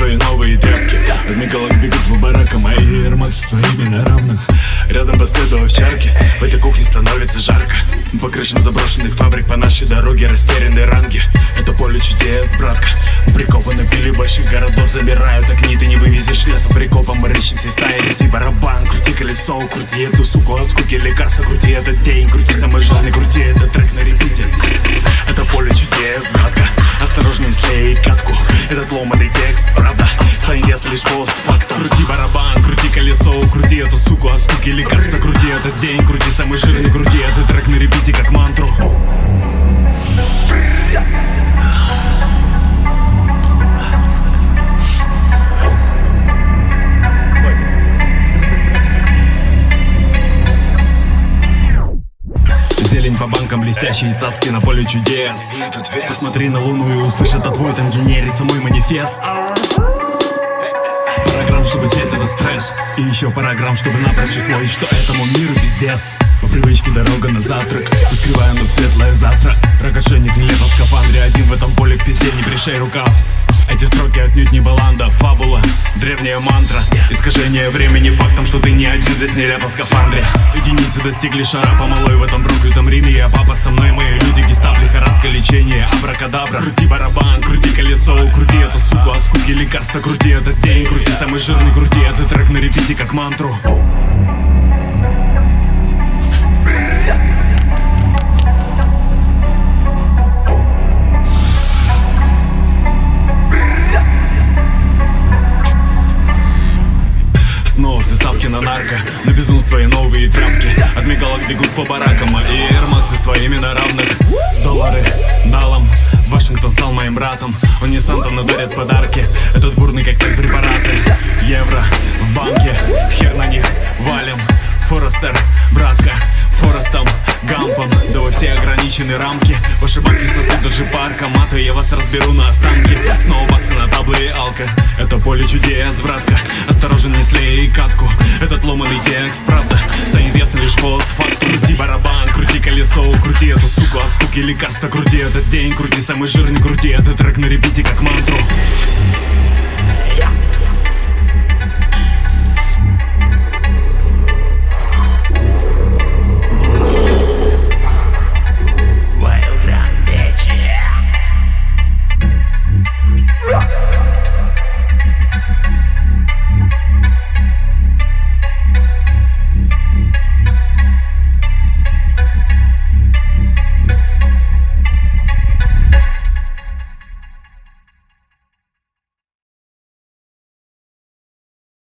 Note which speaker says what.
Speaker 1: На безумство и новые тряпки. От Мигалок бегут в барака Мои Air Max своими на равных. Рядом последую овчарки В этой кухне становится жарко. По крышам заброшенных фабрик По нашей дороге растерянные ранги. Это поле чудес, братка. Прикованы пили больших городов Забирают огни, ты не вывезешь леса Прикопом рыщем все стаи. Крути барабан, крути колесо Крути эту суку от скуки лекарства Крути этот день, крути самый жирный Крути этот трек на репите. Это поле чудес, братка Осторожней слей катку. Этот ломаный текст, ясно лишь постфактум. Крути барабан, крути колесо Крути эту суку от скуки лекарства Крути этот день, крути самый жирный Крути этот трек на репите как мантру. Зелень по банкам, блестящие цацки на поле чудес. Посмотри на луну и услышь, это твой тангенерится мой манифест Чтобы светило стресс. И еще параграмм, чтобы напрочь усвоить, что этому миру пиздец? По привычке дорога на завтрак. Ускрывая но светлое завтра. Ракошенник нелепо в скафандре. Один в этом поле к пизде не пришей рукав. Эти строки отнюдь не баланда, фабула, древняя мантра. Искажение времени фактом, что ты не один здесь нелепо в скафандре. Единицы достигли шара помалой в этом проклятом Риме. Я папа со мной, мои люди гестап, лихорадка, лечение, абракадабра. Крути барабан, крути колесо, крути эту суку от скуки лекарства Крути этот день, крути самый жирный, крути этот трек на репите как мантру. Снова все ставки на нарко На безумство и новые тряпки. От мигалок бегут по баракам а Air Max с твоими на равных Вашингтон стал моим братом. Он не Санта, но дарит подарки. Этот бурный коктейль препараты. Евро в банке. Хер на них валим. Форестер, братка Форестом, Гампом. Да вы все ограничены рамки. Ваши банки сосут даже парка Маты, я вас разберу на останки. Снова алка. Это поле чудес, братка. Осторожен, не слей катку. Этот ломаный текст, правда Станет ясно лишь постфактум. Крути барабан, крути колесо Крути эту суку. От скуки лекарства Крути этот день, крути самый жирный Крути этот трек на репите как мантру